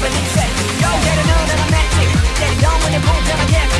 believe it. Yo, get to know that I'm magic. Get it on when you move, then I get